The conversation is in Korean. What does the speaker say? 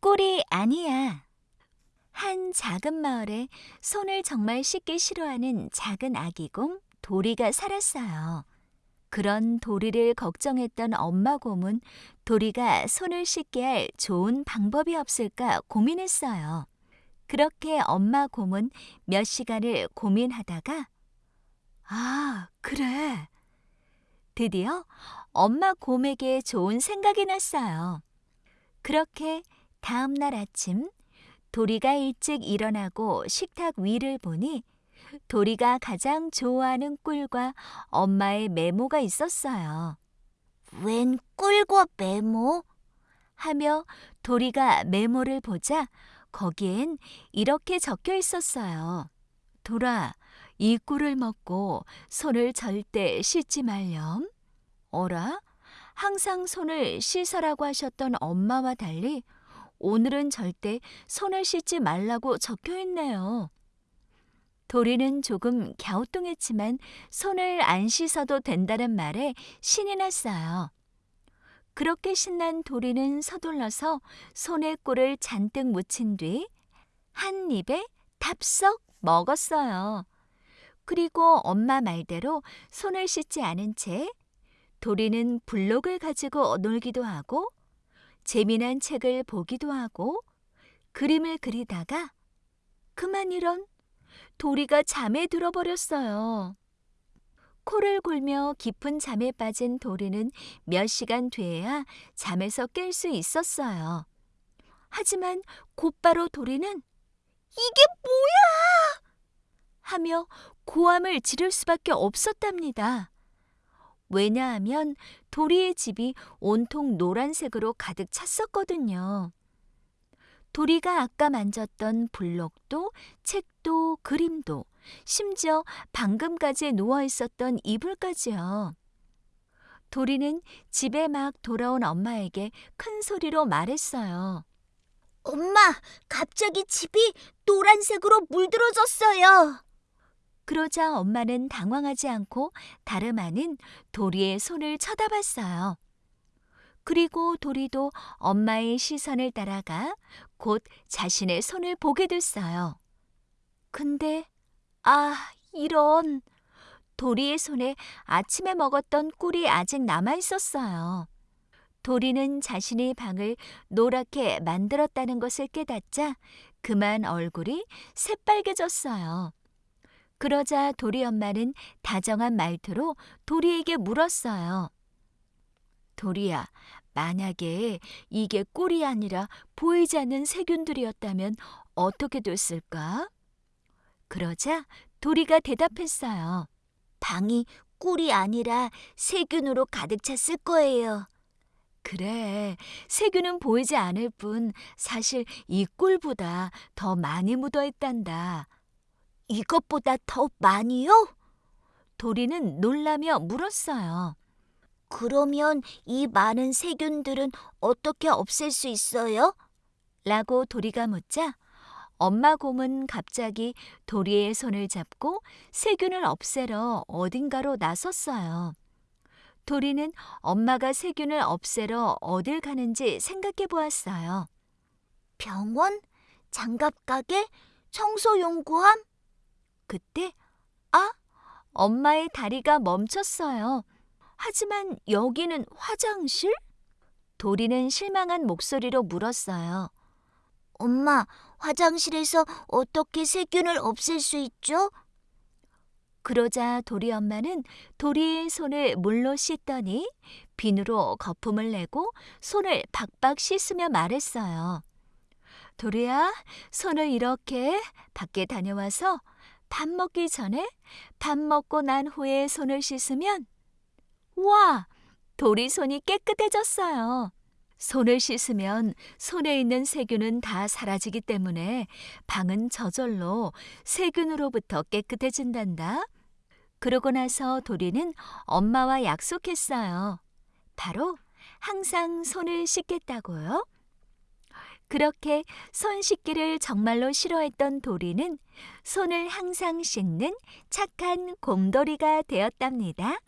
꼴이 아니야. 한 작은 마을에 손을 정말 씻기 싫어하는 작은 아기 곰 도리가 살았어요. 그런 도리를 걱정했던 엄마 곰은 도리가 손을 씻게 할 좋은 방법이 없을까 고민했어요. 그렇게 엄마 곰은 몇 시간을 고민하다가 아, 그래. 드디어 엄마 곰에게 좋은 생각이 났어요. 그렇게 다음 날 아침 도리가 일찍 일어나고 식탁 위를 보니 도리가 가장 좋아하는 꿀과 엄마의 메모가 있었어요. 웬 꿀과 메모? 하며 도리가 메모를 보자 거기엔 이렇게 적혀 있었어요. 도라, 이 꿀을 먹고 손을 절대 씻지 말렴. 어라? 항상 손을 씻으라고 하셨던 엄마와 달리 오늘은 절대 손을 씻지 말라고 적혀 있네요. 도리는 조금 갸우뚱했지만 손을 안 씻어도 된다는 말에 신이 났어요. 그렇게 신난 도리는 서둘러서 손에 꿀을 잔뜩 묻힌 뒤 한 입에 탑썩 먹었어요. 그리고 엄마 말대로 손을 씻지 않은 채 도리는 블록을 가지고 놀기도 하고 재미난 책을 보기도 하고 그림을 그리다가 그만 이런 도리가 잠에 들어버렸어요. 코를 골며 깊은 잠에 빠진 도리는 몇 시간 뒤에야 잠에서 깰 수 있었어요. 하지만 곧바로 도리는 이게 뭐야! 하며 고함을 지를 수밖에 없었답니다. 왜냐하면 도리의 집이 온통 노란색으로 가득 찼었거든요. 도리가 아까 만졌던 블록도 책도 그림도 심지어 방금까지 누워 있었던 이불까지요. 도리는 집에 막 돌아온 엄마에게 큰 소리로 말했어요. 엄마, 갑자기 집이 노란색으로 물들어졌어요. 그러자 엄마는 당황하지 않고 다름 아닌 도리의 손을 쳐다봤어요. 그리고 도리도 엄마의 시선을 따라가 곧 자신의 손을 보게 됐어요. 근데, 아, 이런. 도리의 손에 아침에 먹었던 꿀이 아직 남아 있었어요. 도리는 자신의 방을 노랗게 만들었다는 것을 깨닫자 그만 얼굴이 새빨개졌어요. 그러자 도리 엄마는 다정한 말투로 도리에게 물었어요. 도리야, 만약에 이게 꿀이 아니라 보이지 않는 세균들이었다면 어떻게 됐을까? 그러자 도리가 대답했어요. 방이 꿀이 아니라 세균으로 가득 찼을 거예요. 그래, 세균은 보이지 않을 뿐 사실 이 꿀보다 더 많이 묻어 있단다. 이것보다 더 많이요? 도리는 놀라며 물었어요. 그러면 이 많은 세균들은 어떻게 없앨 수 있어요? 라고 도리가 묻자 엄마 곰은 갑자기 도리의 손을 잡고 세균을 없애러 어딘가로 나섰어요. 도리는 엄마가 세균을 없애러 어딜 가는지 생각해 보았어요. 병원? 장갑 가게? 청소 용구함? 그때 아, 엄마의 다리가 멈췄어요. 하지만 여기는 화장실? 도리는 실망한 목소리로 물었어요. 엄마, 화장실에서 어떻게 세균을 없앨 수 있죠? 그러자 도리 엄마는 도리의 손을 물로 씻더니 비누로 거품을 내고 손을 박박 씻으며 말했어요. 도리야, 손을 이렇게 밖에 다녀와서 밥 먹기 전에 밥 먹고 난 후에 손을 씻으면 와, 도리 손이 깨끗해졌어요. 손을 씻으면 손에 있는 세균은 다 사라지기 때문에 방은 저절로 세균으로부터 깨끗해진단다. 그러고 나서 도리는 엄마와 약속했어요. 바로 항상 손을 씻겠다고요. 그렇게 손 씻기를 정말로 싫어했던 도리는 손을 항상 씻는 착한 곰돌이가 되었답니다.